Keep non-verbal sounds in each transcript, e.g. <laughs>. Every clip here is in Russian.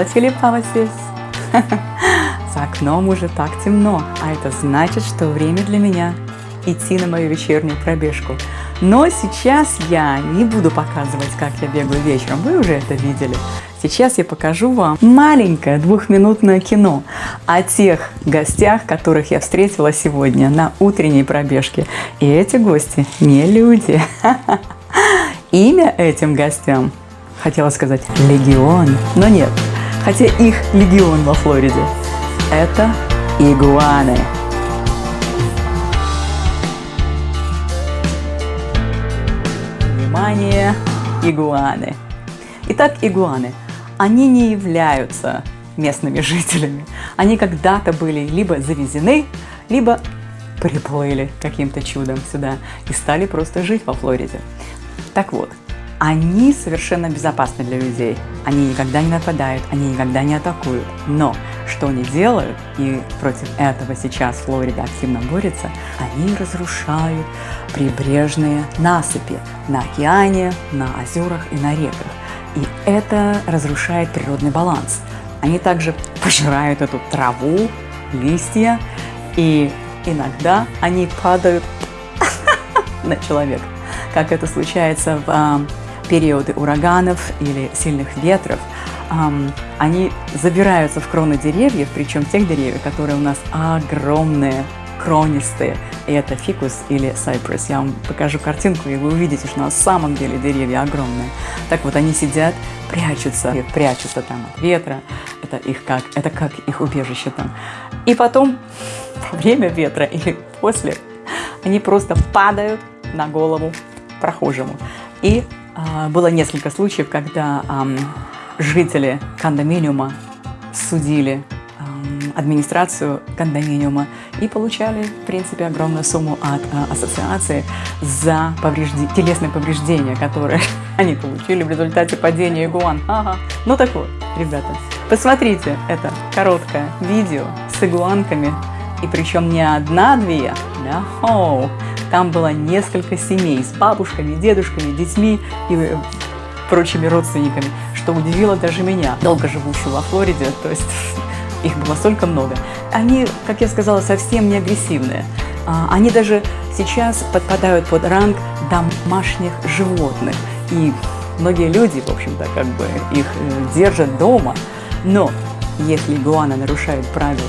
Забыла Филиппова здесь. За окном уже так темно, а это значит, что время для меня идти на мою вечернюю пробежку. Но сейчас я не буду показывать, как я бегаю вечером, вы уже это видели. Сейчас я покажу вам маленькое двухминутное кино о тех гостях, которых я встретила сегодня на утренней пробежке. И эти гости не люди. Имя этим гостям, хотела сказать, легион, но нет, хотя их легион во Флориде. Это игуаны. Внимание, игуаны. Итак, игуаны – они не являются местными жителями. Они когда-то были либо завезены, либо приплыли каким-то чудом сюда и стали просто жить во Флориде. Так вот, они совершенно безопасны для людей. Они никогда не нападают, они никогда не атакуют. Но что они делают, и против этого сейчас Флорида активно борется, они разрушают прибрежные насыпи на океане, на озерах и на реках. И это разрушает природный баланс. Они также пожирают эту траву, листья, и иногда они падают <laughs> на человека, как это случается в а, периоды ураганов или сильных ветров. они забираются в кроны деревьев, причем тех деревьев, которые у нас огромные, кронистые, и это фикус или cypress. Я вам покажу картинку, и вы увидите, что на самом деле деревья огромные. Так вот, они сидят, прячутся, прячутся там от ветра, это, их как, это как их убежище там. И потом, во время ветра или после, они просто падают на голову прохожему. И было несколько случаев, когда жители кондоминиума судили администрацию кондоминиума и получали, в принципе, огромную сумму от а, ассоциации за поврежди... телесные повреждения, которые <laughs> они получили в результате падения игуан. Ага. Ну так вот, ребята, посмотрите это короткое видео с игуанками, и причем не одна-две, да, оу, там было несколько семей с бабушками, дедушками, детьми и э, прочими родственниками, что удивило даже меня, долго живущую во Флориде, то есть <laughs> их было столько много. Они, как я сказала, совсем не агрессивные. А, они даже сейчас подпадают под ранг домашних животных. И многие люди, в общем-то, как бы их э, держат дома. Но если игуана нарушает правила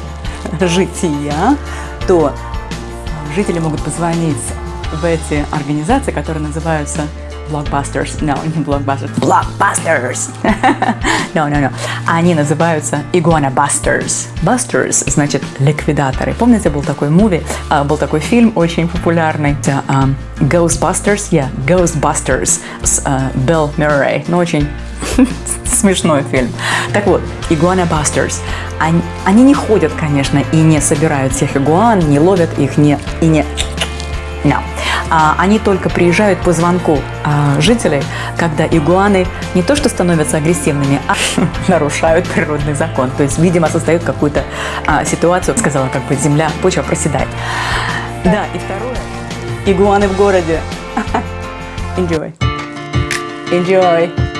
<laughs> жития, то жители могут позвонить в эти организации, которые называются Blockbusters. No, не Blockbusters. Blockbusters! <laughs> no, no, no. Они называются Iguana Busters. Busters значит ликвидаторы. Помните, был такой муви, uh, был такой фильм очень популярный, Ghostbusters, yeah, Ghostbusters с Билл Мюррей. Ну, очень <laughs> смешной фильм. Так вот, Iguana Busters. Они, они не ходят, конечно, и не собирают всех игуан, не ловят их, не, и не... No. А, они только приезжают по звонку а, жителей, когда игуаны не то что становятся агрессивными, а <laughs> нарушают природный закон. То есть, видимо, создают какую-то а, ситуацию, сказала, как бы земля, почва проседает. Да, и второе. Игуаны в городе. <laughs> Enjoy. Enjoy.